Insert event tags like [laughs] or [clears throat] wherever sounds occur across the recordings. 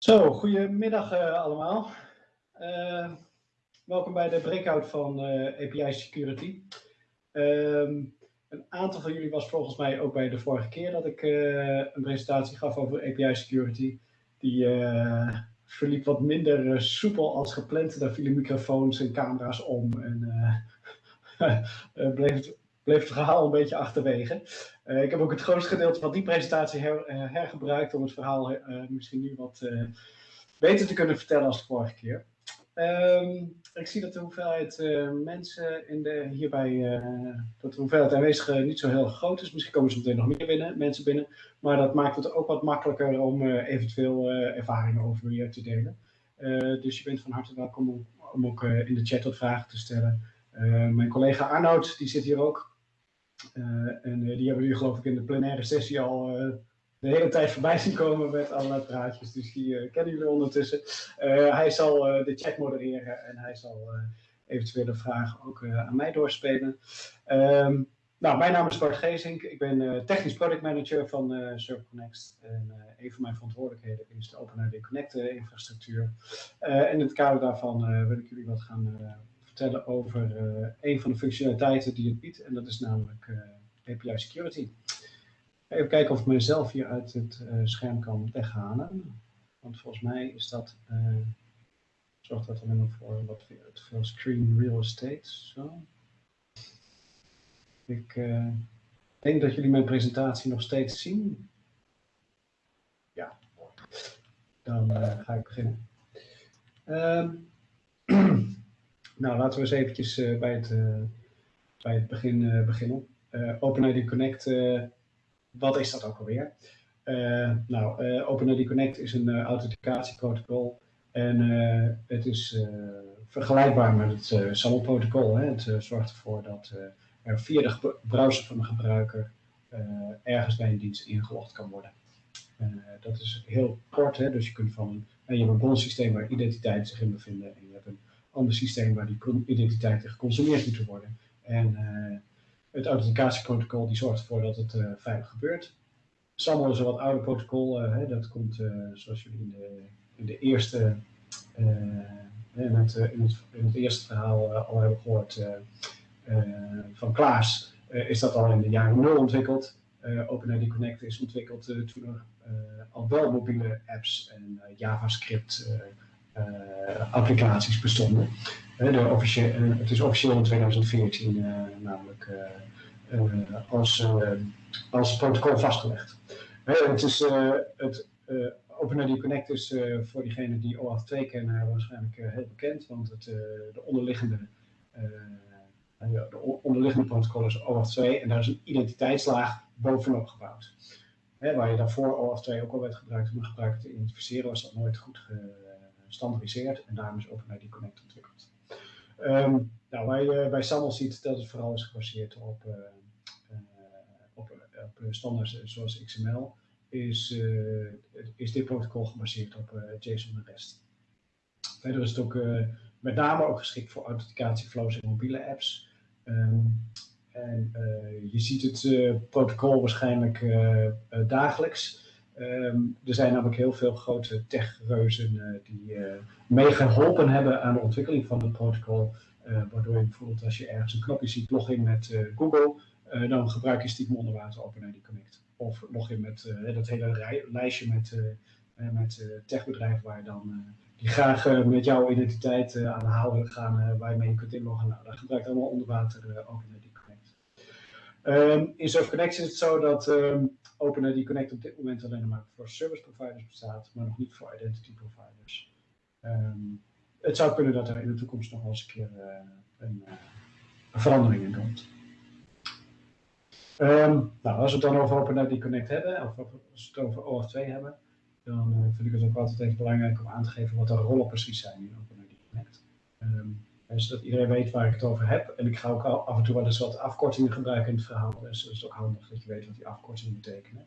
Zo, goedemiddag uh, allemaal. Uh, welkom bij de breakout van uh, API Security. Um, een aantal van jullie was volgens mij ook bij de vorige keer dat ik een presentatie gaf over API Security. Die verliep wat minder soepel als gepland. Daar vielen microfoons en camera's om en [laughs] bleef, bleef het verhaal een beetje achterwege. Uh, ik heb ook het grootste gedeelte van die presentatie her, uh, hergebruikt om het verhaal uh, misschien nu wat beter te kunnen vertellen als de vorige keer. Um, ik zie dat de hoeveelheid mensen in de, hierbij, dat de hoeveelheid aanwezigen niet zo heel groot is. Misschien komen er meteen nog meer binnen, mensen binnen. Maar dat maakt het ook wat makkelijker om eventueel ervaringen over je te delen. dus je bent van harte welkom om, om ook in de chat wat vragen te stellen. mijn collega Arnoud, die zit hier ook. Uh, en uh, die hebben jullie geloof ik in de plenaire sessie al uh, de hele tijd voorbij zien komen met allerlei praatjes. Dus die kennen jullie ondertussen. hij zal de chat modereren en hij zal eventuele vragen ook aan mij doorspelen. Um, nou, mijn naam is Bart Gezink. Ik ben technisch product manager van uh. En een van mijn verantwoordelijkheden is de OpenID Connect infrastructuur. en in het kader daarvan wil ik jullie wat gaan vertellen over uh, een van de functionaliteiten die het biedt. En dat is namelijk uh, API Security. Even kijken of ik mezelf hier uit het uh, scherm kan weghalen. Want volgens mij is dat, zorgt dat alleen maar voor wat veel screen real estate. Zo. Ik denk dat jullie mijn presentatie nog steeds zien. Ja, dan ga ik beginnen. Um, Nou, laten we eens eventjes uh, bij, het, uh, bij het begin uh, beginnen. OpenID Connect, wat is dat ook alweer? nou, OpenID Connect is een authenticatieprotocol en het is vergelijkbaar met het SAML-protocol. Het zorgt ervoor dat er via de browser van de gebruiker ergens bij een dienst ingelogd kan worden. dat is heel kort, hè? dus je kunt van een, je hebt een bronsysteem waar identiteiten zich in bevinden en je hebt een ander systeem waar die identiteiten geconsumeerd moeten worden. En uh, het authenticatieprotocol die zorgt ervoor dat het uh, veilig gebeurt. SAML is een wat ouder protocol. Uh, hè, dat komt, zoals jullie in de, in de eerste, in het, in, het, in het eerste verhaal al hebben gehoord van Klaas, is dat al in de jaren nul ontwikkeld. OpenID Connect is ontwikkeld toen er al wel mobiele apps en JavaScript applicaties bestonden. De uh, het is officieel in 2014 uh, namelijk als, als protocol vastgelegd. het is het OpenID Connect is voor diegenen die OAuth 2 kennen waarschijnlijk heel bekend, want het, de onderliggende de onderliggende protocol is OAuth 2 en daar is een identiteitslaag bovenop gebouwd. waar je daarvoor OAuth 2 ook al werd gebruikt om een gebruiker te identificeren, was dat nooit goed gestandardiseerd en daarom is OpenID Connect ontwikkeld. Um, nou, je bij SAML ziet dat het vooral is gebaseerd op, uh, op, op zoals XML, is, is dit protocol gebaseerd op JSON en REST. Verder is het ook met name ook geschikt voor authenticatieflows in mobiele apps. Um, en je ziet het protocol waarschijnlijk dagelijks. Um, er zijn namelijk heel veel grote techreuzen uh, die uh, meegeholpen hebben aan de ontwikkeling van het protocol. Uh, waardoor je bijvoorbeeld als je ergens een knopje ziet, login met Google, dan gebruik je stiekem onder water OpenID Connect. Of login met dat hele lijstje met, met techbedrijven waar je dan, die graag met jouw identiteit aan de haal willen gaan, waar je mee kunt inloggen. Nou, dat gebruikt allemaal onder water OpenID Connect. Um, in Surf Connect is het zo dat um, OpenID Connect op dit moment alleen maar voor service providers bestaat, maar nog niet voor identity providers. Um, het zou kunnen dat er in de toekomst nog wel eens een keer uh, een, uh, een, verandering in komt. Um, nou, als we het dan over OpenID Connect hebben, of als we het over OAuth 2 hebben, dan uh, vind ik het ook altijd even belangrijk om aan te geven wat de rollen precies zijn in OpenID Connect. Um, zodat iedereen weet waar ik het over heb. En ik ga ook af en toe wel eens wat afkortingen gebruiken in het verhaal. Dus het is ook handig dat je weet wat die afkortingen betekenen.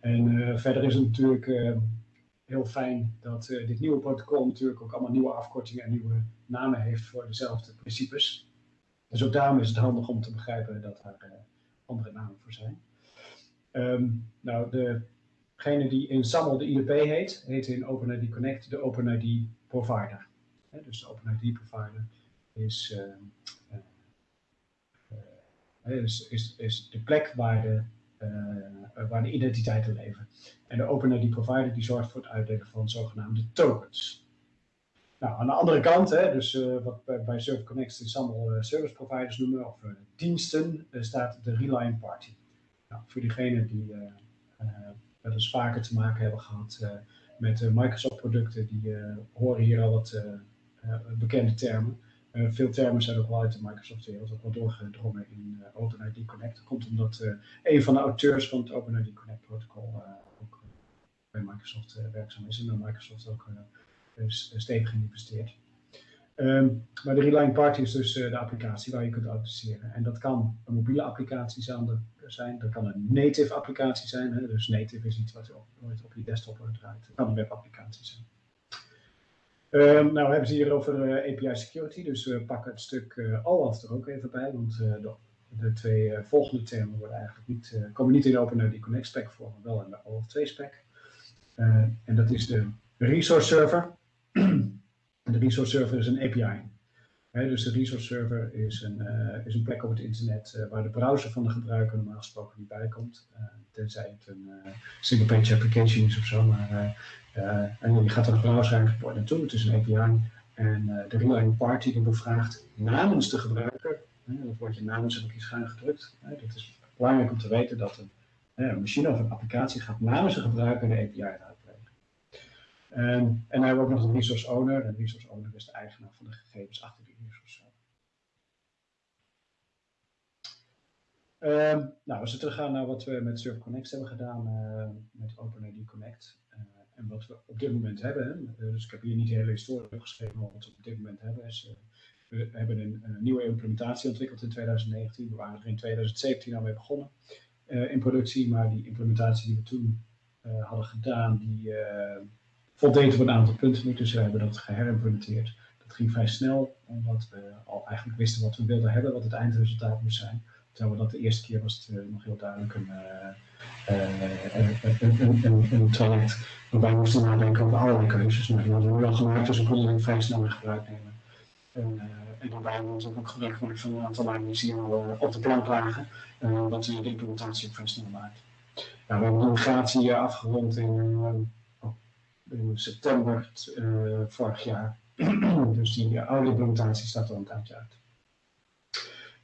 En uh, verder is het natuurlijk uh, heel fijn dat uh, dit nieuwe protocol natuurlijk ook allemaal nieuwe afkortingen en nieuwe namen heeft voor dezelfde principes. Dus ook daarom is het handig om te begrijpen dat daar andere namen voor zijn. Um, nou, de degene die in SAML de IDP heet, heet in OpenID Connect de OpenID provider. dus de OpenID provider is, is, is, is de plek waar de waar de identiteiten leven. En de OpenID provider die zorgt voor het uitdelen van zogenaamde tokens. Nou, aan de andere kant, hè, dus wat bij, bij Server Connect uh, service providers noemen, of diensten, staat de Reliant Party. Nou, voor diegenen die wel eens vaker te maken hebben gehad met Microsoft producten, die horen hier al wat bekende termen. Uh, veel termen zijn ook wel uit de Microsoft-wereld ook wel doorgedrongen in uh, OpenID Connect. Dat komt omdat uh, een van de auteurs van het OpenID Connect protocol ook bij Microsoft werkzaam is en bij Microsoft ook stevig geïnvesteerd. Um, maar de Reliant Party is dus de applicatie waar je kunt authenticeren. En dat kan een mobiele applicatie zijn, dat kan een native applicatie zijn. Hè? Dus native is iets wat op, op je desktop draait. Het kan een webapplicatie zijn. Um, nou, we hebben ze hier over uh, API security, dus we pakken het stuk OAuth er ook even bij, want de, de, twee volgende termen worden eigenlijk niet, komen niet in de OpenID Connect spec voor, maar wel in de OAuth 2 spec. en dat is de resource server. [clears throat] de resource server is een API. Dus de resource server is een, is een plek op het internet waar de browser van de gebruiker normaal gesproken niet bij komt. tenzij het een single page application is of zo, maar en je gaat er een browser eigenlijk naartoe, het is een API. En de Reliant Party die bevraagt namens de gebruiker, dat woordje namens heb ik hier schuin gedrukt. dat is belangrijk om te weten dat een, een, machine of een applicatie gaat namens de gebruiker de API uitplegen. En, dan hebben ook nog een resource owner. En resource owner is de eigenaar van de gegevens achter die resource. Um, nou, als we teruggaan naar wat we met Server Connect hebben gedaan, met OpenID Connect. En wat we op dit moment hebben, eh, dus ik heb hier niet de hele historie opgeschreven, maar wat we op dit moment hebben is, eh, we hebben een, een, nieuwe implementatie ontwikkeld in 2019. We waren er in 2017 al mee begonnen in productie, maar die implementatie die we toen hadden gedaan, die voldeed op een aantal punten niet. Dus we hebben dat geherimplementeerd. Dat ging vrij snel, omdat we al eigenlijk wisten wat we wilden hebben, wat het eindresultaat moest zijn. Terwijl we dat de eerste keer was het nog heel duidelijk een, een, een, een traject waarbij we moesten nadenken over allerlei keuzes. Nou, die hadden we wel gemaakt, dus we konden die vrij snel in gebruik nemen. En, daarbij hebben we ook gebruik gemaakt van een aantal lijnen die hier al op de plank lagen, wat de implementatie ook vrij snel maakt. We hebben de migratie afgerond in, in september vorig jaar. [clears throat] dus die oude implementatie staat al een tijdje uit.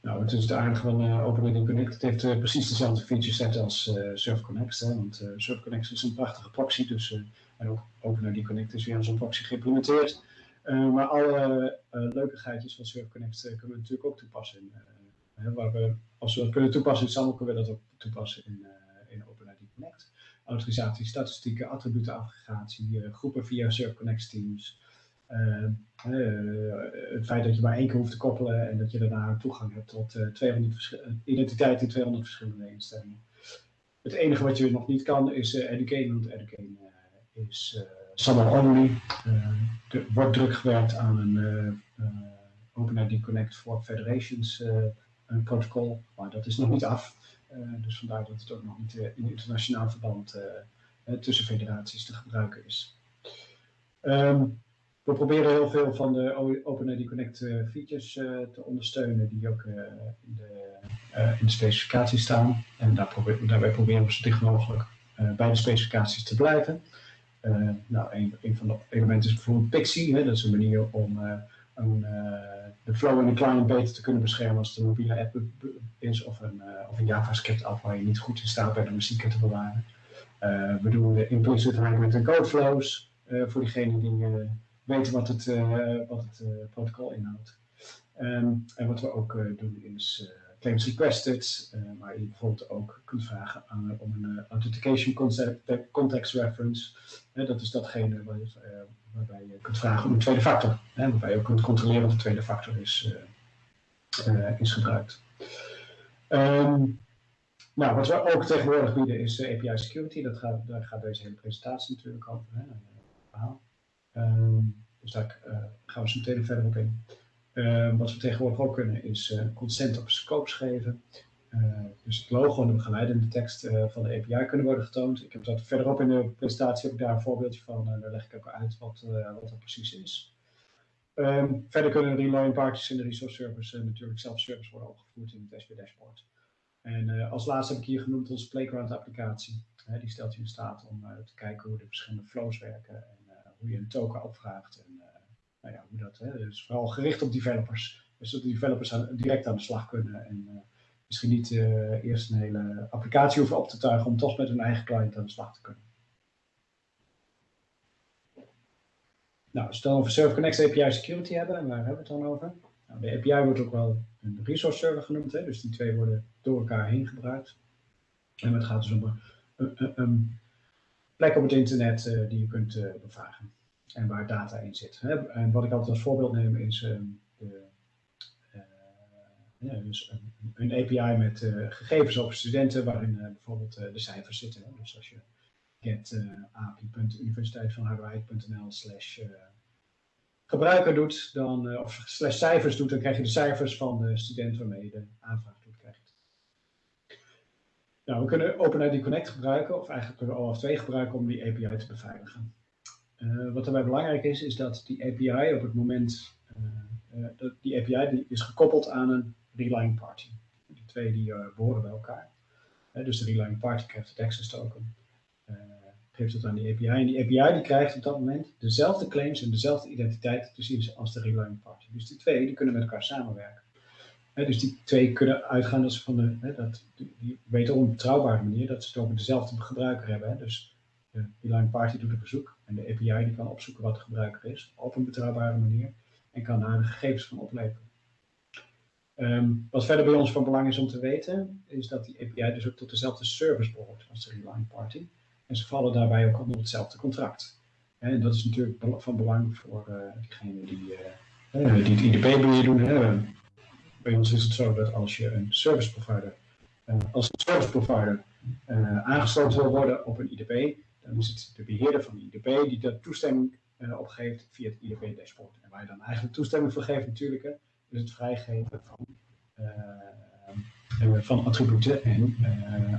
Nou, het is het aardige van uh, Connect. Het heeft uh, precies dezelfde feature set als Server Connect. Hè, want uh, Server Connect is een prachtige proxy. Dus, en ook OpenID Connect is weer een proxy geïmplementeerd. maar alle leuke geitjes van Server Connect kunnen we natuurlijk ook toepassen. In, waar we, als we dat kunnen toepassen in SAML, kunnen we dat ook toepassen in, in OpenID Connect. Autorisatie, statistieken, attributenaggregatie, groepen via Server Connect teams. Uh, het feit dat je maar één keer hoeft te koppelen en dat je daarna toegang hebt tot uh, 200 identiteit in 200 verschillende instellingen. Het enige wat je nog niet kan is Educate, want Educate is SAML only. er wordt druk gewerkt aan een OpenID Connect for Federations protocol, maar dat is nog niet af. Dus vandaar dat het ook nog niet in internationaal verband tussen federaties te gebruiken is. Um, we proberen heel veel van de OpenID Connect uh, features uh, te ondersteunen die ook uh, in, de, in de specificatie staan. En daar probeer, daarbij proberen we zo dicht mogelijk bij de specificaties te blijven. nou, een, van de elementen is bijvoorbeeld Pixie. Hè, dat is een manier om een, de flow in de client beter te kunnen beschermen als het een mobiele app is of een, of een JavaScript app waar je niet goed in staat bij de muziek te bewaren. we doen de implicit hybrid en code flows voor diegenen die weten wat het, wat het protocol inhoudt. Um, en wat we ook doen is claims requested, waar je bijvoorbeeld ook kunt vragen aan, om een authentication concept, context reference. dat is datgene waarbij je kunt vragen om een tweede factor. Hè, waarbij je ook kunt controleren of de tweede factor is, is gebruikt. Um, nou, wat we ook tegenwoordig bieden is API security. Dat gaat, daar gaat deze hele presentatie natuurlijk over. Hè. Um, dus daar gaan we zo meteen verder op in. Uh, wat we tegenwoordig ook kunnen is uh, consent op scopes geven. dus het logo en de begeleidende tekst van de API kunnen worden getoond. Ik heb dat verderop in de presentatie heb ik daar een voorbeeldje van. En daar leg ik ook uit wat, wat dat precies is. Ehm, verder kunnen relying parties in de resource service natuurlijk self-service worden opgevoerd in het SP dashboard. En als laatste heb ik hier genoemd onze Playground applicatie. die stelt je in staat om te kijken hoe de verschillende flows werken en hoe je een token opvraagt. En nou ja, hoe dat, hè, dus vooral gericht op developers. Dus dat de developers direct aan de slag kunnen en uh, misschien niet uh, eerst een hele applicatie hoeven op te tuigen om toch met hun eigen client aan de slag te kunnen. Nou, als we het dan over Server Connect API Security hebben, en waar hebben we het dan over? Nou, de API wordt ook wel een resource server genoemd, hè, dus die twee worden door elkaar heen gebruikt. En het gaat dus om een, plek op het internet uh, die je kunt bevragen en waar data in zit. En wat ik altijd als voorbeeld neem is ehm, de, uh, ja, dus een, een, API met uh, gegevens over studenten waarin uh, bijvoorbeeld de cijfers zitten. Dus als je get api.universiteitvanharderwijk.nl slash gebruiker doet, dan, of slash cijfers doet, dan krijg je de cijfers van de student waarmee je de aanvraag doet. Krijgt. Nou, we kunnen OpenID Connect gebruiken, of eigenlijk kunnen we OAuth 2 gebruiken om die API te beveiligen. Uh, wat daarbij belangrijk is, is dat die API op het moment, uh, dat die API die is gekoppeld aan een relying party. Die twee die behoren bij elkaar. dus de relying party krijgt het access token, geeft het aan die API. En die API die krijgt op dat moment dezelfde claims en dezelfde identiteit te zien als de relying party. Dus die twee die kunnen met elkaar samenwerken. dus die twee kunnen uitgaan dat ze van de, dat, die, die weten op een betrouwbare manier dat ze het over dezelfde gebruiker hebben. Dus de Beeline Party doet een verzoek en de API die kan opzoeken wat de gebruiker is op een betrouwbare manier en kan daar de gegevens van opleveren. Um, wat verder bij ons van belang is om te weten, is dat die API dus ook tot dezelfde service behoort als de Reline Party. En ze vallen daarbij ook onder hetzelfde contract. En dat is natuurlijk van belang voor uh, die, uh, die het IDP-beheer doen. Hè. Bij ons is het zo dat als je een service provider, uh, als een service provider aangesloten wil worden op een IDP, dan is het de beheerder van de IDP die daar toestemming uh, opgeeft via het IDP-dashboard. En waar je dan eigenlijk toestemming voor geeft natuurlijk, is het vrijgeven van, uh, van attributen en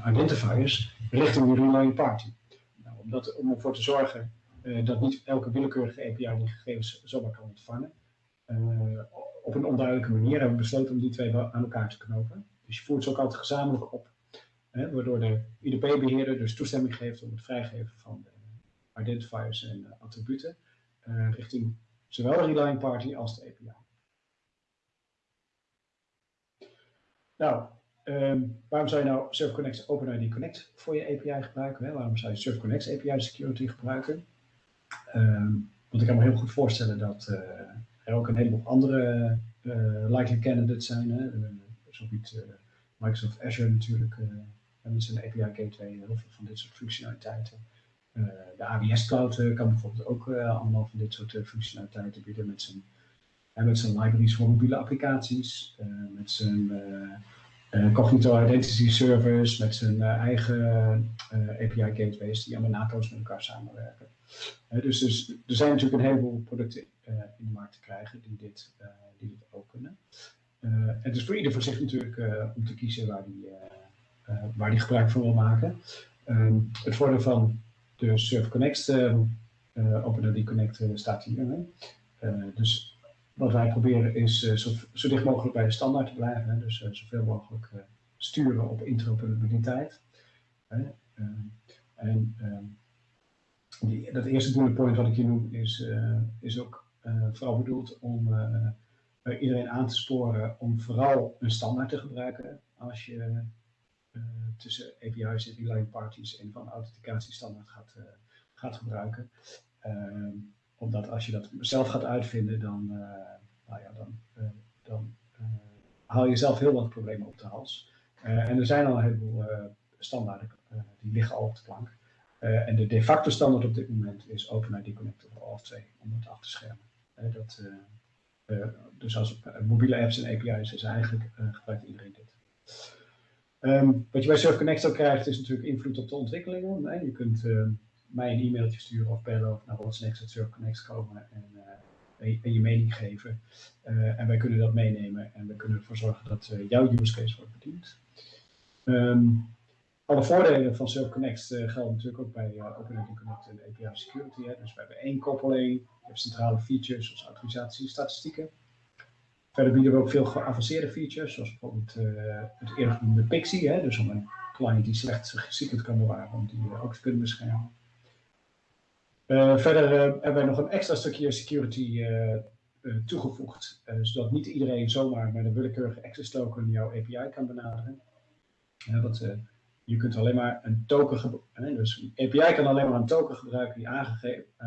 identifiers richting de relying party. Nou, om, dat, om ervoor te zorgen dat niet elke willekeurige API die gegevens zomaar kan ontvangen, op een onduidelijke manier hebben we besloten om die twee aan elkaar te knopen. Dus je voert ze ook altijd gezamenlijk op Hè, waardoor de IDP-beheerder dus toestemming geeft om het vrijgeven van de identifiers en attributen uh, richting zowel de relying party als de API. Nou, um, waarom zou je nou ServConnect OpenID Connect voor je API gebruiken? Hè? Waarom zou je ServConnect API Security gebruiken? Um, want ik kan me heel goed voorstellen dat uh, er ook een heleboel andere uh, likely candidates zijn. Zo biedt Microsoft Azure natuurlijk met zijn API Gateway heel veel van dit soort functionaliteiten. Uh, de AWS Cloud uh, kan bijvoorbeeld ook uh, allemaal van dit soort functionaliteiten bieden met zijn, met zijn libraries voor mobiele applicaties, met zijn Cognito Identity Service, met zijn eigen API gateways die allemaal naadloos met elkaar samenwerken. dus, dus er zijn natuurlijk een heleboel producten in de markt te krijgen die dit, die dit ook kunnen. het is voor ieder voor zich natuurlijk om te kiezen waar die waar die gebruik van wil maken. Um, het voordeel van de Surf Connect, uh, uh, OpenID Connect staat hier. dus wat wij proberen is zo, zo, dicht mogelijk bij de standaard te blijven. Hè? Dus zoveel mogelijk sturen op interoperabiliteit. Ehm, en ehm, die, dat eerste bullet point wat ik hier noem is, is ook vooral bedoeld om iedereen aan te sporen om vooral een standaard te gebruiken als je tussen API's en relying parties een van authenticatiestandaard gaat, uh, gaat gebruiken. Uh, omdat als je dat zelf gaat uitvinden, dan, nou ja, dan, dan haal je zelf heel wat problemen op de hals. en er zijn al een heleboel standaarden die liggen al op de plank. en de de facto standaard op dit moment is OpenID Connect of OAuth 2 om het af te schermen. dat, dus als mobiele apps en API's is eigenlijk gebruikt iedereen dit. Um, wat je bij SurfConnect ook krijgt is natuurlijk invloed op de ontwikkelingen. Nee, je kunt uh, mij een e-mailtje sturen of bellen of naar What's Next at SurfConnect komen en, uh, en, je mening geven. Uh, en wij kunnen dat meenemen en we kunnen ervoor zorgen dat jouw use case wordt bediend. Ehm, alle voordelen van SurfConnect gelden natuurlijk ook bij OpenID Connect en API Security. Hè. Dus we hebben één koppeling, je hebt centrale features zoals autorisatie en statistieken. Verder bieden we ook veel geavanceerde features, zoals bijvoorbeeld uh, het eerder genoemde Pixie. Hè. Dus om een client die slecht secret kan bewaren, om die ook te kunnen beschermen. verder hebben wij nog een extra stukje security toegevoegd, zodat niet iedereen zomaar met een willekeurige access token jouw API kan benaderen. wat je kunt alleen maar een token gebruiken. Dus een API kan alleen maar een token gebruiken die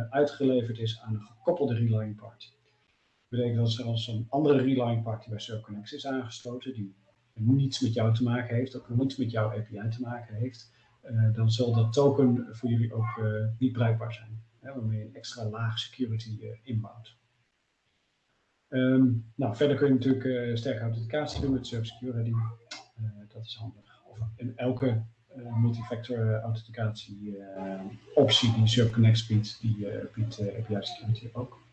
uitgeleverd is aan een gekoppelde relying party. Betekent dat als een andere relying party bij ServConnect is aangesloten, die niets met jou te maken heeft, ook niets met jouw API te maken heeft, uh, dan zal dat token voor jullie ook uh, niet bruikbaar zijn. Hè, waarmee je een extra laag security inbouwt. Um, nou, verder kun je natuurlijk sterke authenticatie doen met Server Security. dat is handig in elke multifactor authenticatie optie die ServConnect biedt, die biedt API Security ook.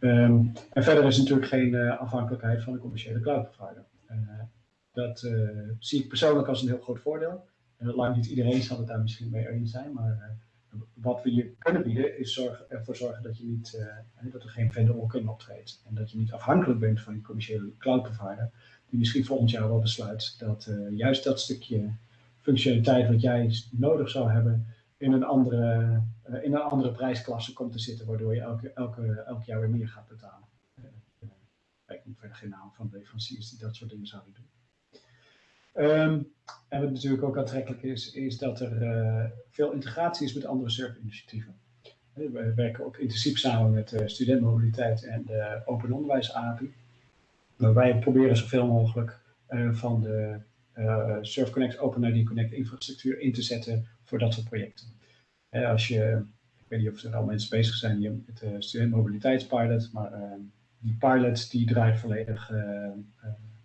Um, en verder is natuurlijk geen afhankelijkheid van een commerciële cloud provider. dat zie ik persoonlijk als een heel groot voordeel. En lang niet iedereen zal het daar misschien mee eens zijn, maar wat we je kunnen bieden is ervoor zorgen dat, je niet, dat er geen vendor lock-in optreedt. En dat je niet afhankelijk bent van een commerciële cloud provider, die misschien volgend jaar wel besluit dat juist dat stukje functionaliteit wat jij nodig zou hebben in een andere, uh, in een andere prijsklasse komt te zitten, waardoor je elke, elke, elk jaar weer meer gaat betalen. Ik noem verder geen naam van leveranciers die dat soort dingen zouden doen. Um, en wat natuurlijk ook aantrekkelijk is, is dat er veel integratie is met andere serverinitiatieven. We werken ook intensief samen met uh, studentmobiliteit en de Open Onderwijs API. Wij proberen zoveel mogelijk van de uh, Surf Connect, OpenID Connect infrastructuur in te zetten voor dat soort projecten. Als je, ik weet niet of er al mensen bezig zijn hier met de studentmobiliteitspilot, maar die pilot die draait volledig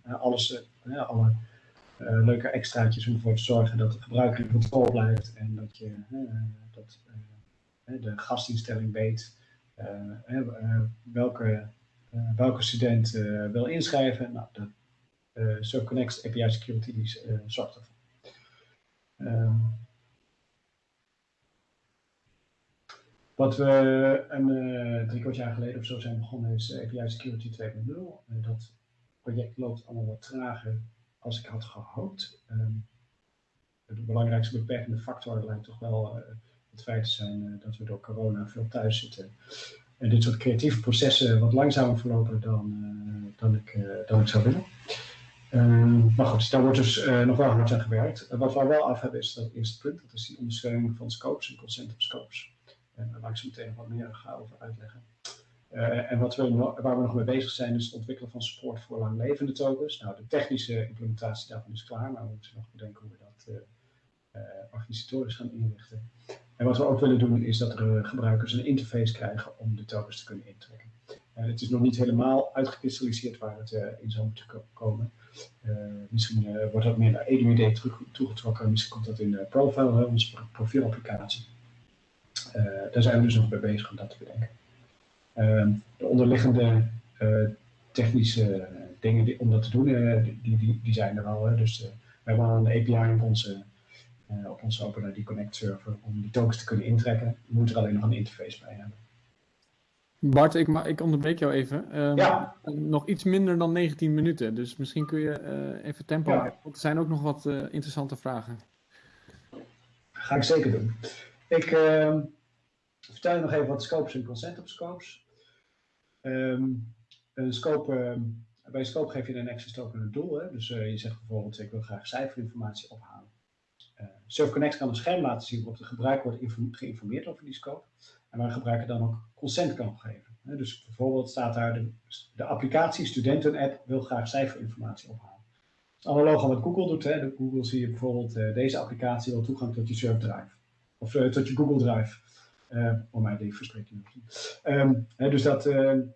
alles, alle leuke extraatjes om ervoor te zorgen dat de gebruiker in controle blijft en dat je dat, de gastinstelling weet welke eh, welke student eh, wil inschrijven. Nou, de eh, SurfConnect API Security die, zorgt ervoor. Um, Wat we een uh, drie kwart jaar geleden of zo zijn begonnen is API Security 2.0. Uh, dat project loopt allemaal wat trager als ik had gehoopt. Um, de belangrijkste beperkende factor lijkt toch wel het feit te zijn dat we door corona veel thuis zitten en dit soort creatieve processen wat langzamer verlopen dan, dan, ik, dan ik zou willen. Uh, maar goed, daar wordt dus nog wel hard aan gewerkt. wat we wel af hebben is dat eerste punt, dat is die ondersteuning van scopes en consent op scopes. En daar laat ik zo meteen nog wat meer over uitleggen. en wat we, waar we nog mee bezig zijn is het ontwikkelen van support voor langlevende tokens. Nou, de technische implementatie daarvan is klaar, maar we moeten nog bedenken hoe we dat organisatorisch gaan inrichten. En wat we ook willen doen is dat er gebruikers een interface krijgen om de tokens te kunnen intrekken. Het is nog niet helemaal uitgekristalliseerd waar het uh, in zou moeten komen. Uh, misschien wordt dat meer naar EduID toegetrokken, misschien komt dat in de profile, onze profielapplicatie. daar zijn we dus nog mee bezig om dat te bedenken. Ehm, de onderliggende technische dingen om dat te doen, die, die, die, zijn er al. Dus we hebben al een API op onze op onze OpenID Connect server om die tokens te kunnen intrekken. Je moet er alleen nog een interface bij hebben. Bart, ik, ik onderbreek jou even. Um, ja. Nog iets minder dan 19 minuten, dus misschien kun je uh, even tempo ja. Er zijn ook nog wat uh, interessante vragen. Ga ik zeker doen. Ik uh, vertel je nog even wat scopes en consent op scopes. Um, een scope, ehm, bij een scope geef je een access token een doel. Hè? Dus je zegt bijvoorbeeld, ik wil graag cijferinformatie ophalen. SurfConnect kan een scherm laten zien waarop de gebruiker wordt geïnformeerd over die scope. En waar gebruiker dan ook consent kan geven. Dus bijvoorbeeld staat daar de, de applicatie studenten-app wil graag cijferinformatie ophalen. Het is analoog aan wat Google doet. Hè. Google zie je bijvoorbeeld uh, deze applicatie wil toegang tot je SurfDrive. Of uh, tot je Google Drive. Uh, om mij die verspreking um, Dus dat... en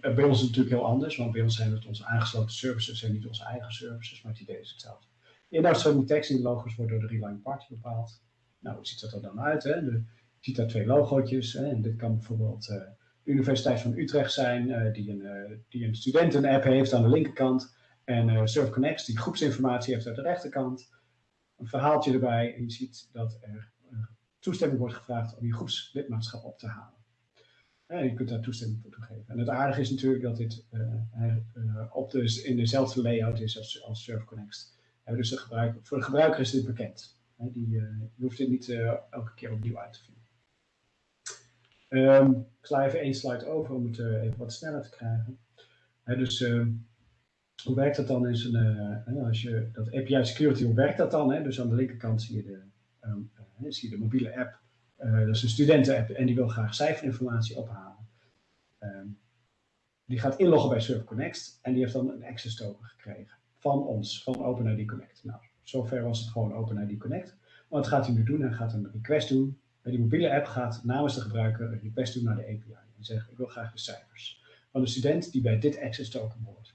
bij ons is het natuurlijk heel anders. Want bij ons zijn het onze aangesloten services en niet onze eigen services. Maar het idee is hetzelfde. Die tekst in de logo's wordt door de Reline Party bepaald. Nou, hoe ziet dat er dan uit? Hè? De, je ziet daar twee logootjes. Hè? En dit kan bijvoorbeeld de Universiteit van Utrecht zijn, uh, die, een, uh, die een studenten-app heeft aan de linkerkant. En uh, SurfConnect, die groepsinformatie heeft uit de rechterkant, een verhaaltje erbij. En je ziet dat er toestemming wordt gevraagd om je groepslidmaatschap op te halen. En je kunt daar toestemming voor toegeven. En het aardige is natuurlijk dat dit op de, in dezelfde layout is als, als SurfConnect. dus de gebruiker, voor de gebruiker is dit bekend. Die, je hoeft dit niet elke keer opnieuw uit te vinden. Um, ik sla even één slide over om het uh, even wat sneller te krijgen. dus uh, hoe werkt dat dan? Is een, uh, als je dat API security, hoe werkt dat dan? Dus aan de linkerkant zie je de, um, zie je de mobiele app. dat is een studenten-app en die wil graag cijferinformatie ophalen. Die gaat inloggen bij Server Connect en die heeft dan een access token gekregen van ons, van OpenID Connect. Nou, zover was het gewoon OpenID Connect. Wat gaat hij nu doen? Hij gaat een request doen die mobiele app gaat namens de gebruiker een request doen naar de API en zegt ik wil graag de cijfers van de student die bij dit access token hoort.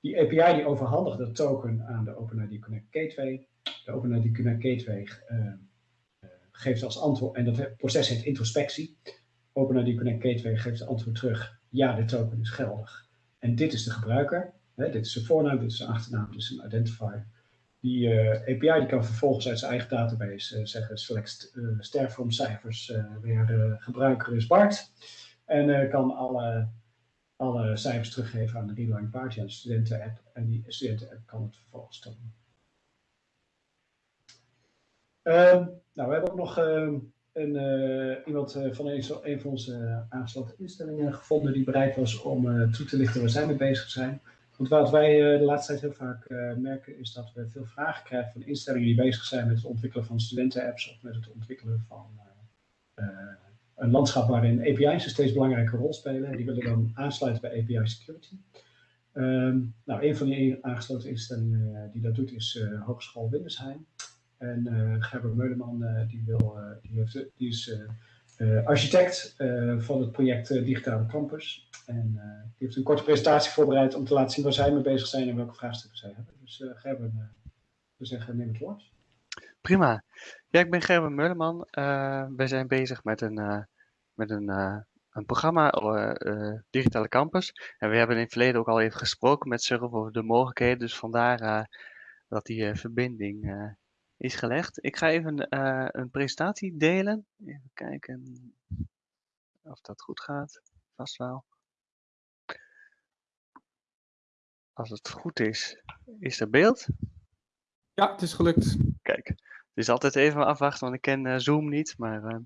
Die API die overhandigt dat token aan de OpenID Connect Gateway. De OpenID Connect Gateway uh, geeft als antwoord, en dat proces heet introspectie. OpenID Connect Gateway geeft als antwoord terug, ja, de token is geldig. En dit is de gebruiker. Hè, dit is zijn voornaam, dit is zijn achternaam, dit is een identifier. Die uh, API die kan vervolgens uit zijn eigen database uh, zeggen select uh, sterform cijfers weer gebruiker is Bart. En kan alle, alle cijfers teruggeven aan de readline party, aan de studenten-app. En die studenten-app kan het vervolgens tonen. Ehm, nou, we hebben ook nog ehm, een, iemand van een, van onze aangesloten instellingen gevonden die bereid was om toe te lichten waar zij mee bezig zijn. Want wat wij eh, de laatste tijd heel vaak eh, merken is dat we veel vragen krijgen van instellingen die bezig zijn met het ontwikkelen van studentenapps of met het ontwikkelen van eh, een landschap waarin API's een steeds belangrijke rol spelen. En die willen dan aansluiten bij API Security. Um, nou, een van die aangesloten instellingen die dat doet is uh, Hogeschool Windesheim. En Gerber Meuleman die, wil, die, heeft, die is architect van het project Digitale Campus. En uh, die heeft een korte presentatie voorbereid om te laten zien waar zij mee bezig zijn en welke vraagstukken zij hebben. Dus uh, Gerben, uh, we zeggen neem het woord. Prima. Ja, ik ben Gerben Mulleman. wij zijn bezig met een, met een, een programma, Digitale Campus. En we hebben in het verleden ook al even gesproken met Surf over de mogelijkheden. Dus vandaar dat die verbinding is gelegd. Ik ga even een presentatie delen. Even kijken of dat goed gaat. Vast wel. Als het goed is, is er beeld? Ja, het is gelukt. Kijk, het is altijd even afwachten, want ik ken uh, Zoom niet, maar... Uh,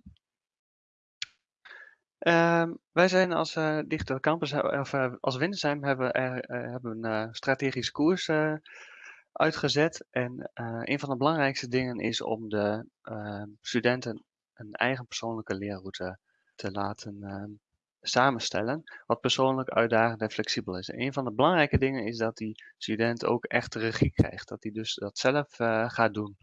uh, wij zijn als uh, Digital Campus, of als Windersheim, hebben, hebben een strategische koers uitgezet. En een van de belangrijkste dingen is om de studenten een eigen persoonlijke leerroute te laten samenstellen, wat persoonlijk uitdagend en flexibel is. een van de belangrijke dingen is dat die student ook echt regie krijgt, dat hij dus dat zelf gaat doen.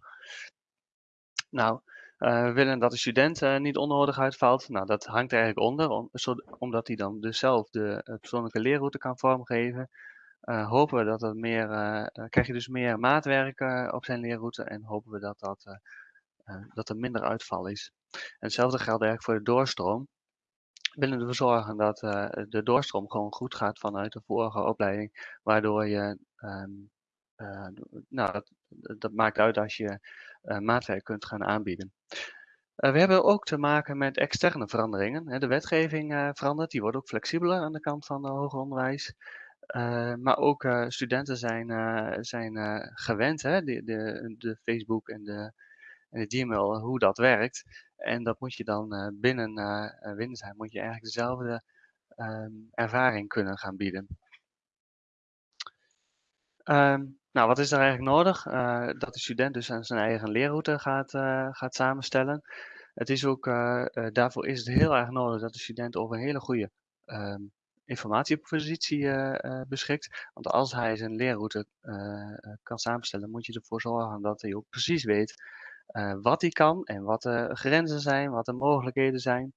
Nou, we willen dat de student niet onnodig uitvalt. Nou, dat hangt er eigenlijk onder, omdat hij dan dus zelf de persoonlijke leerroute kan vormgeven. Hopen we dat er meer, krijg je dus meer maatwerk op zijn leerroute en hopen we dat, dat, dat er minder uitval is. En hetzelfde geldt eigenlijk voor de doorstroom willen ervoor zorgen dat de doorstroom gewoon goed gaat vanuit de vorige opleiding. Waardoor je, uh, nou, dat, dat, maakt uit als je maatwerk kunt gaan aanbieden. we hebben ook te maken met externe veranderingen. De wetgeving verandert, die wordt ook flexibeler aan de kant van het hoger onderwijs. Maar ook studenten zijn, zijn gewend, hè, de, de, de Facebook en de, en de Gmail, hoe dat werkt. En dat moet je dan binnen uh, zijn, moet je eigenlijk dezelfde um, ervaring kunnen gaan bieden. Um, nou, wat is er eigenlijk nodig? Dat de student dus zijn eigen leerroute gaat, gaat samenstellen. Het is ook, daarvoor is het heel erg nodig dat de student over een hele goede um, informatiepositie beschikt. Want als hij zijn leerroute kan samenstellen, moet je ervoor zorgen dat hij ook precies weet wat die kan en wat de grenzen zijn, wat de mogelijkheden zijn.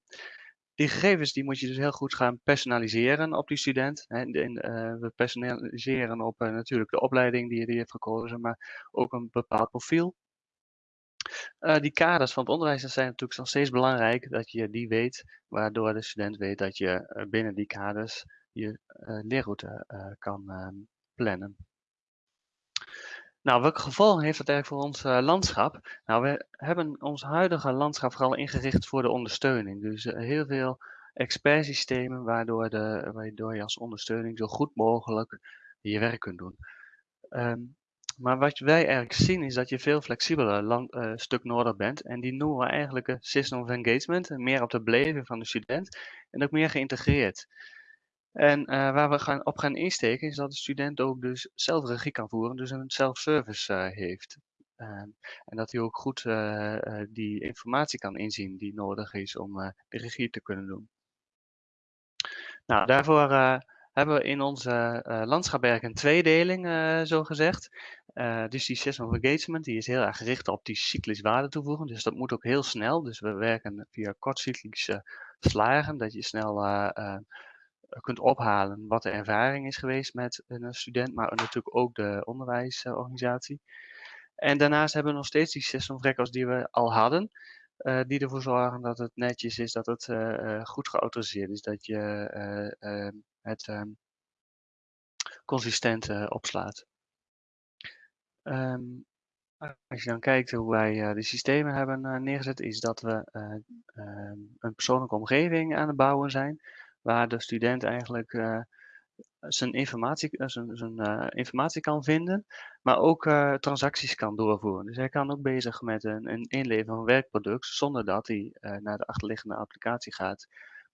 Die gegevens die moet je dus heel goed gaan personaliseren op die student. En, we personaliseren op natuurlijk de opleiding die die heeft gekozen, maar ook een bepaald profiel. Die kaders van het onderwijs zijn natuurlijk nog steeds belangrijk dat je die weet, waardoor de student weet dat je binnen die kaders je leerroute kan, ehm, plannen. Nou, welke gevolgen heeft dat eigenlijk voor ons landschap? Nou, we hebben ons huidige landschap vooral ingericht voor de ondersteuning. Dus heel veel expertsystemen waardoor, de, je als ondersteuning zo goed mogelijk je werk kunt doen. Ehm, maar wat wij eigenlijk zien is dat je veel flexibeler land, uh, stuk nodig bent. En die noemen we eigenlijk een system of engagement. Meer op de beleving van de student en ook meer geïntegreerd. En uh, waar we gaan, op gaan insteken is dat de student ook dus zelf regie kan voeren, dus een self-service uh, heeft. Ehm, en dat hij ook goed die informatie kan inzien die nodig is om de regie te kunnen doen. Nou, daarvoor hebben we in onze uh, landschapwerk een tweedeling, uh, zo gezegd. Uh, dus die system of engagement die is heel erg gericht op die cyclisch waarde toevoegen. Dus dat moet ook heel snel. Dus we werken via kortcyclische slagen, dat je snel kunt ophalen wat de ervaring is geweest met een student, maar natuurlijk ook de onderwijsorganisatie. En daarnaast hebben we nog steeds die system of records die we al hadden. Die ervoor zorgen dat het netjes is, dat het goed geautoriseerd is, dat je het um, consistent opslaat. Um, als je dan kijkt hoe wij de systemen hebben neergezet, is dat we ehm, een persoonlijke omgeving aan het bouwen zijn, waar de student eigenlijk zijn informatie, eh, zijn, informatie kan vinden, maar ook transacties kan doorvoeren. Dus hij kan ook bezig met een, een inleveren van werkproduct zonder dat hij naar de achterliggende applicatie gaat.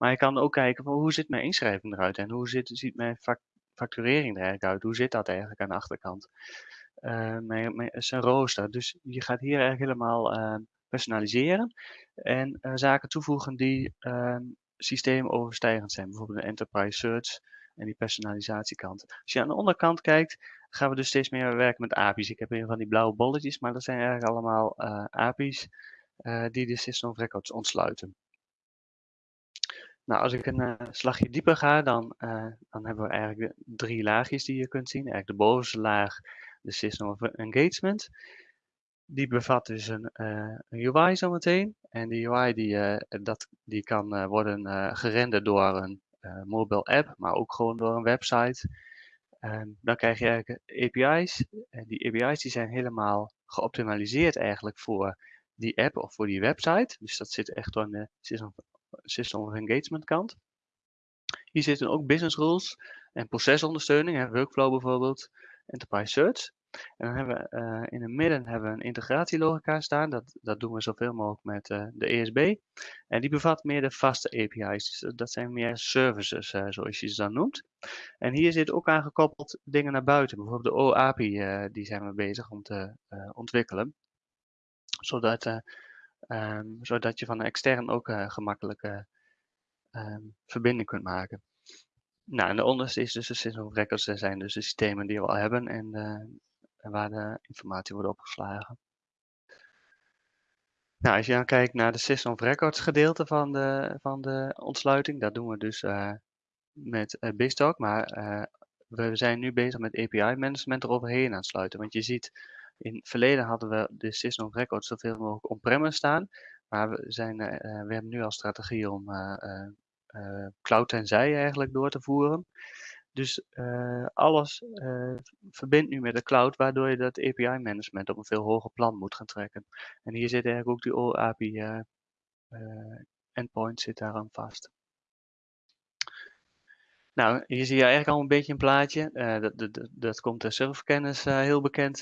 Maar hij kan ook kijken van hoe ziet mijn inschrijving eruit en hoe zit, ziet mijn facturering er eigenlijk uit? Hoe zit dat eigenlijk aan de achterkant? Mijn, mijn, zijn rooster. Dus je gaat hier eigenlijk helemaal personaliseren en zaken toevoegen die ehm, systeemoverstijgend zijn. Bijvoorbeeld een enterprise search en die personalisatiekant. Als je aan de onderkant kijkt, gaan we dus steeds meer werken met API's. Ik heb hier van die blauwe bolletjes, maar dat zijn eigenlijk allemaal uh, API's uh, die de System of Records ontsluiten. Nou, als ik een uh, slagje dieper ga, dan, dan hebben we eigenlijk drie laagjes die je kunt zien. Eigenlijk de bovenste laag, de System of Engagement. Die bevat dus een, een UI zometeen. En die UI die, dat, die kan worden gerenderd door een uh, mobile app, maar ook gewoon door een website. Um, dan krijg je eigenlijk API's. En die API's die zijn helemaal geoptimaliseerd eigenlijk voor die app of voor die website. Dus dat zit echt aan de system of engagement kant. Hier zitten ook business rules en procesondersteuning, workflow bijvoorbeeld, enterprise search. En dan hebben we uh, in het midden hebben we een integratielogica staan. Dat, dat doen we zoveel mogelijk met uh, de ESB. En die bevat meer de vaste API's. Dus dat zijn meer services, uh, zoals je ze dan noemt. En hier zit ook aangekoppeld dingen naar buiten. Bijvoorbeeld de OAPI, die zijn we bezig om te ontwikkelen. Zodat, um, zodat je van extern ook gemakkelijk um, verbinding kunt maken. Nou, en de onderste is dus de system of records. Dat zijn dus de systemen die we al hebben. En waar de informatie wordt opgeslagen. Nou, als je dan kijkt naar de System of Records gedeelte van de, van de ontsluiting, dat doen we dus uh, met uh, BizTalk, maar uh, we zijn nu bezig met API management eroverheen aan sluiten. Want je ziet, in het verleden hadden we de System of Records zoveel mogelijk on-premise staan, maar we, zijn, we hebben nu al strategie om cloud tenzij eigenlijk door te voeren. Dus uh, alles uh, verbindt nu met de cloud, waardoor je dat API-management op een veel hoger plan moet gaan trekken. En hier zit eigenlijk ook die OAPI uh, eh, endpoint zit daar vast. Nou, hier zie je eigenlijk al een beetje een plaatje. dat, dat, dat komt de serverkennis heel bekend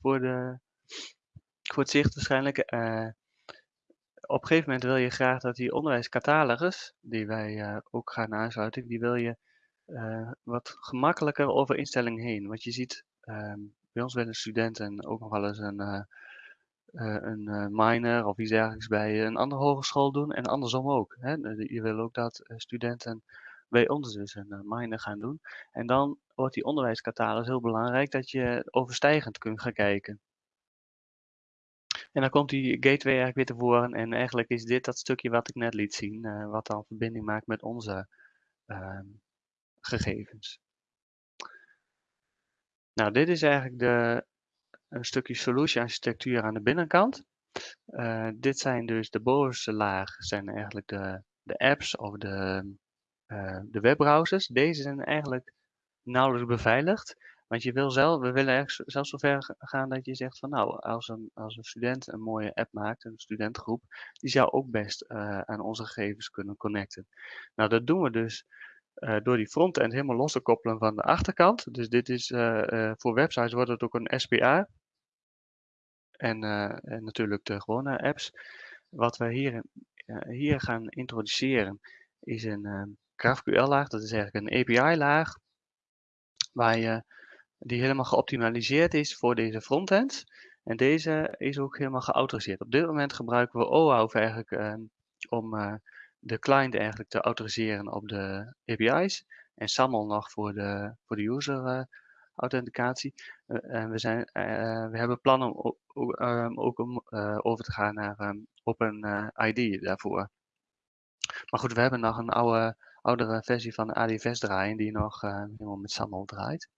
voor, de, voor het zicht waarschijnlijk. op een gegeven moment wil je graag dat die onderwijscatalogus, die wij ook gaan aansluiten, die wil je wat gemakkelijker over instellingen heen. Want je ziet, uh, bij ons willen studenten ook nog wel eens een, een minor of iets dergelijks bij een andere hogeschool doen en andersom ook. Hè? Je wil ook dat studenten bij ons dus een minor gaan doen. En dan wordt die onderwijscatalogus heel belangrijk dat je overstijgend kunt gaan kijken. En dan komt die gateway eigenlijk weer tevoren en eigenlijk is dit dat stukje wat ik net liet zien, wat dan verbinding maakt met onze uh, gegevens. Nou, dit is eigenlijk de, een stukje solution architectuur aan de binnenkant. Uh, dit zijn dus de bovenste laag, zijn eigenlijk de, de apps of de, uh, de webbrowsers. Deze zijn eigenlijk nauwelijks beveiligd. Want je wil zelf, we willen zelfs zover gaan dat je zegt van nou, als een, als een student een mooie app maakt, een studentengroep, die zou ook best uh, aan onze gegevens kunnen connecten. Nou, dat doen we dus uh, door die frontend helemaal los te koppelen van de achterkant. Dus dit is uh, voor websites wordt het ook een SPA. En, en natuurlijk de gewone apps. Wat we hier, hier gaan introduceren is een GraphQL-laag. Dat is eigenlijk een API-laag. Waar je die helemaal geoptimaliseerd is voor deze frontend. En deze is ook helemaal geautoriseerd. Op dit moment gebruiken we OAuth eigenlijk uh, om uh, de client eigenlijk te autoriseren op de API's. En SAML nog voor de, voor de user uh, authenticatie. en we, zijn, we hebben plannen om ook om over te gaan naar um, OpenID daarvoor. Maar goed, we hebben nog een oude, oudere versie van ADFS draaien die nog helemaal met SAML draait.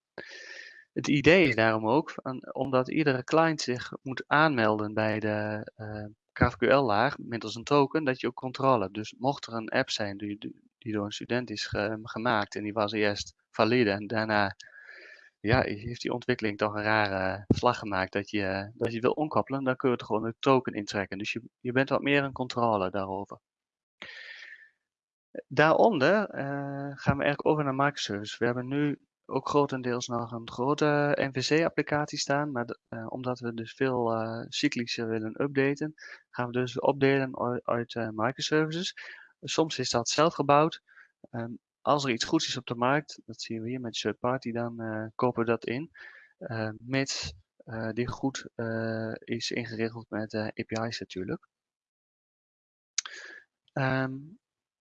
Het idee is daarom ook, omdat iedere client zich moet aanmelden bij de uh, eh, GraphQL-laag middels een token, dat je ook controle hebt. Dus mocht er een app zijn die, die door een student is gemaakt en die was eerst valide en daarna ja, heeft die ontwikkeling toch een rare slag gemaakt dat je, dat je wil omkoppelen, dan kun je het gewoon een token intrekken. Dus je, je bent wat meer een controle daarover. Daaronder uh, gaan we eigenlijk over naar microservice. We hebben nu ook grotendeels nog een grote MVC-applicatie staan. Maar uh, omdat we dus veel uh, cyclischer willen updaten, gaan we dus opdelen uit microservices. Soms is dat zelf gebouwd. Um, als er iets goeds is op de markt, dat zien we hier met third party, dan kopen we dat in. mits die goed is ingeregeld met API's natuurlijk. Um,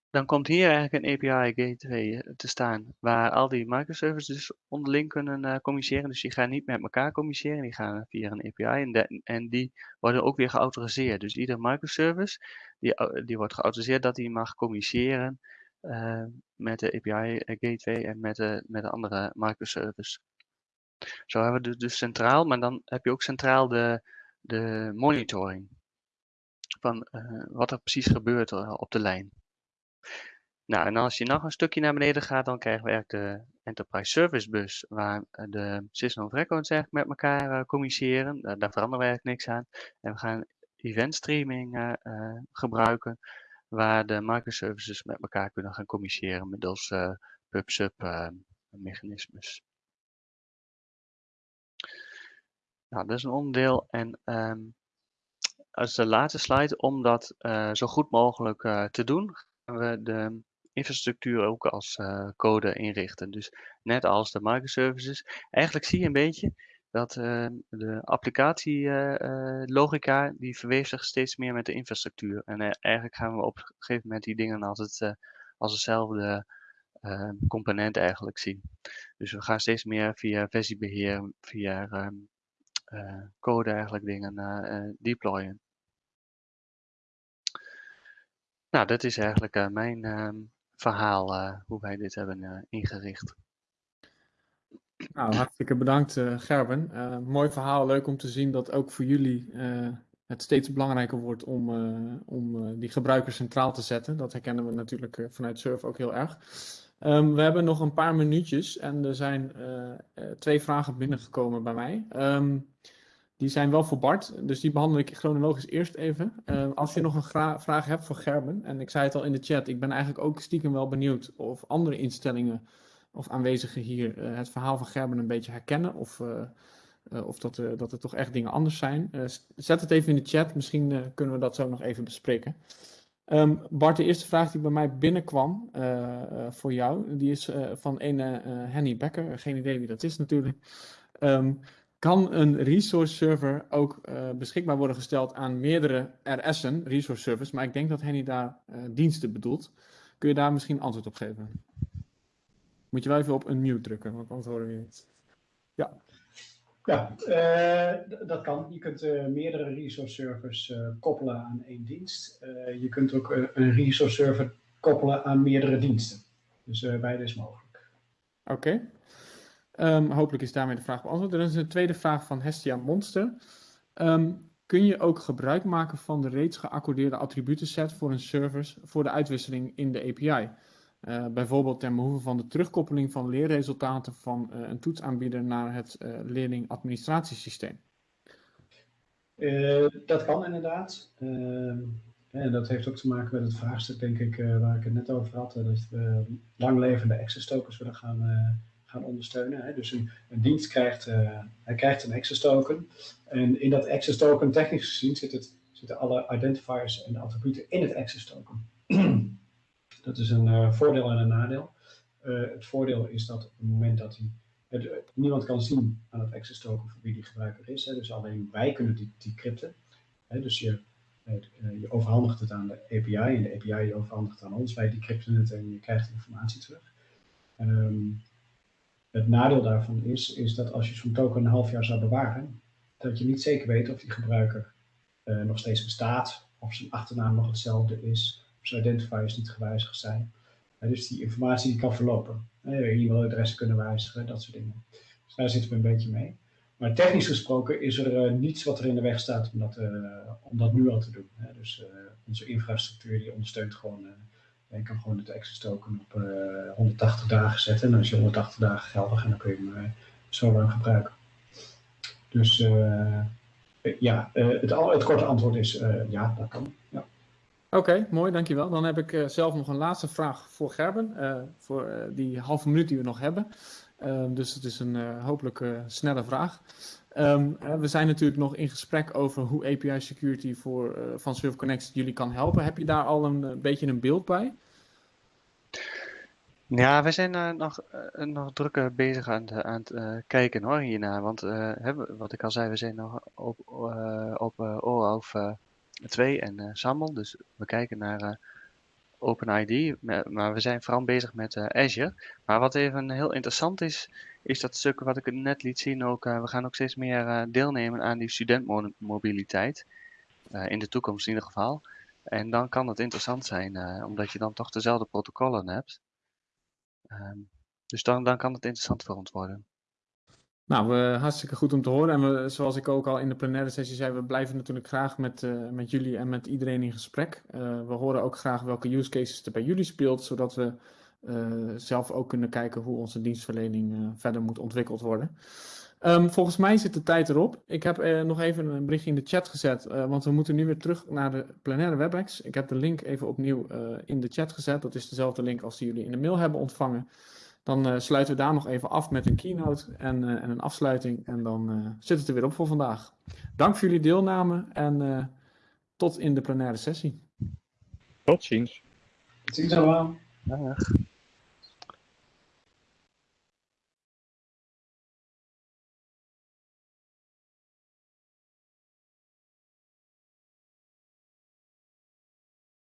dan komt hier eigenlijk een API gateway eh, te staan, waar al die microservices onderling kunnen uh, communiceren. Dus die gaan niet met elkaar communiceren, die gaan via een API en, die worden ook weer geautoriseerd. Dus ieder microservice die, die wordt geautoriseerd dat die mag communiceren uh, met de API gateway en met de, met de andere microservice. Zo hebben we dus, dus centraal, maar dan heb je ook centraal de, de monitoring van uh, wat er precies gebeurt op de lijn. Nou, en als je nog een stukje naar beneden gaat, dan krijgen we eigenlijk de Enterprise Service Bus, waar eh, de System of Records eigenlijk met elkaar uh, communiceren. Daar, veranderen we eigenlijk niks aan. En we gaan event streaming uh, gebruiken, waar de microservices met elkaar kunnen gaan communiceren middels uh, pub-sub mechanismes. Nou, dat is een onderdeel. En um, als de laatste slide, om dat zo goed mogelijk te doen, we de infrastructuur ook als uh, code inrichten. Dus net als de microservices. Eigenlijk zie je een beetje dat uh, de applicatielogica, uh, die verweeft zich steeds meer met de infrastructuur. En eigenlijk gaan we op een gegeven moment die dingen altijd als hetzelfde component eigenlijk zien. Dus we gaan steeds meer via versiebeheer, via ehm, code eigenlijk dingen deployen. Nou, dat is eigenlijk uh, mijn uh, verhaal, uh, hoe wij dit hebben eh, ingericht. Nou, hartstikke bedankt Gerben. mooi verhaal, leuk om te zien dat ook voor jullie het steeds belangrijker wordt om, om die gebruiker centraal te zetten. Dat herkennen we natuurlijk vanuit Surf ook heel erg. Um, we hebben nog een paar minuutjes en er zijn twee vragen binnengekomen bij mij. Um, die zijn wel voor Bart, dus die behandel ik chronologisch eerst even. Uh, als je nog een vraag hebt voor Gerben, en ik zei het al in de chat, ik ben eigenlijk ook stiekem wel benieuwd of andere instellingen of aanwezigen hier uh, het verhaal van Gerben een beetje herkennen. Of, uh, of dat, dat er toch echt dingen anders zijn. zet het even in de chat, misschien kunnen we dat zo nog even bespreken. Um, Bart, de eerste vraag die bij mij binnenkwam voor jou, die is van een Henny Becker. Geen idee wie dat is natuurlijk. Um, kan een resource server ook uh, beschikbaar worden gesteld aan meerdere RS'en, resource servers, maar ik denk dat Henny daar uh, diensten bedoelt. Kun je daar misschien antwoord op geven? Moet je wel even op een mute drukken, want anders horen we niet. Ja. Ja, uh, dat kan. Je kunt meerdere resource servers koppelen aan één dienst. je kunt ook een resource server koppelen aan meerdere diensten. Dus beide is mogelijk. Oké. Um, hopelijk is daarmee de vraag beantwoord. Er is een tweede vraag van Hestia Monster. Um, kun je ook gebruik maken van de reeds geaccordeerde attributenset voor een service voor de uitwisseling in de API? Uh, bijvoorbeeld ten behoeve van de terugkoppeling van leerresultaten van uh, een toetsaanbieder naar het uh, leerlingadministratiesysteem? dat kan inderdaad. en dat heeft ook te maken met het vraagstuk, denk ik, waar ik het net over had. dat we langlevende access tokens willen gaan, gaan ondersteunen. Hè. Dus een, dienst krijgt, hij krijgt een access token. En in dat access token, technisch gezien, zit het, zitten alle identifiers en attributen in het access token. [clears throat] Dat is een uh, voordeel en een nadeel. Uh, het voordeel is dat op het moment dat hij, het, niemand kan zien aan het access token voor wie die gebruiker is. Dus alleen wij kunnen die decrypten. Hè, dus je, je overhandigt het aan de API en de API overhandigt het aan ons. Wij decrypten het en je krijgt informatie terug. Um, het nadeel daarvan is, is dat als je zo'n token een half jaar zou bewaren, dat je niet zeker weet of die gebruiker nog steeds bestaat, of zijn achternaam nog hetzelfde is, zijn identifiers niet gewijzigd zijn. dus die informatie die kan verlopen. E-mailadressen kunnen wijzigen, dat soort dingen. Dus daar zitten we een beetje mee. Maar technisch gesproken is er uh, niets wat er in de weg staat om dat, uh, om dat nu al te doen. Hè. Dus uh, onze infrastructuur die ondersteunt gewoon, je kan gewoon het access token op 180 dagen zetten. En is je 180 dagen geldig en dan kun je hem zo lang gebruiken. Dus ja, het, het, korte antwoord is ja, dat kan. Ja. Oké, mooi, dankjewel. Dan heb ik zelf nog een laatste vraag voor Gerben, voor die halve minuut die we nog hebben. Ehm, dus het is een hopelijk snelle vraag. Um, we zijn natuurlijk nog in gesprek over hoe API security voor, van Server Connect jullie kan helpen. Heb je daar al een beetje een beeld bij? Ja, we zijn nog, nog drukker bezig aan, het, aan kijken hoor, hiernaar. Want wat ik al zei, we zijn nog op, op OAuth 2 en SAML. Dus we kijken naar OpenID, maar we zijn vooral bezig met uh, Azure. Maar wat even heel interessant is, is dat stuk wat ik net liet zien ook. we gaan ook steeds meer deelnemen aan die studentmobiliteit. in de toekomst in ieder geval. En dan kan het interessant zijn, omdat je dan toch dezelfde protocollen hebt. Um, dus dan, dan kan het interessant voor ons worden. Nou, uh, hartstikke goed om te horen. En we, zoals ik ook al in de plenaire sessie zei, we blijven natuurlijk graag met, uh, met jullie en met iedereen in gesprek. Uh, we horen ook graag welke use cases er bij jullie speelt, zodat we zelf ook kunnen kijken hoe onze dienstverlening verder moet ontwikkeld worden. Um, volgens mij zit de tijd erop. Ik heb nog even een berichtje in de chat gezet, want we moeten nu weer terug naar de plenaire WebEx. Ik heb de link even opnieuw in de chat gezet. Dat is dezelfde link als die jullie in de mail hebben ontvangen. Dan uh, sluiten we daar nog even af met een keynote en, uh, en een afsluiting. En dan uh, zit het er weer op voor vandaag. Dank voor jullie deelname en tot in de plenaire sessie. Tot ziens. Tot ziens allemaal. Dag.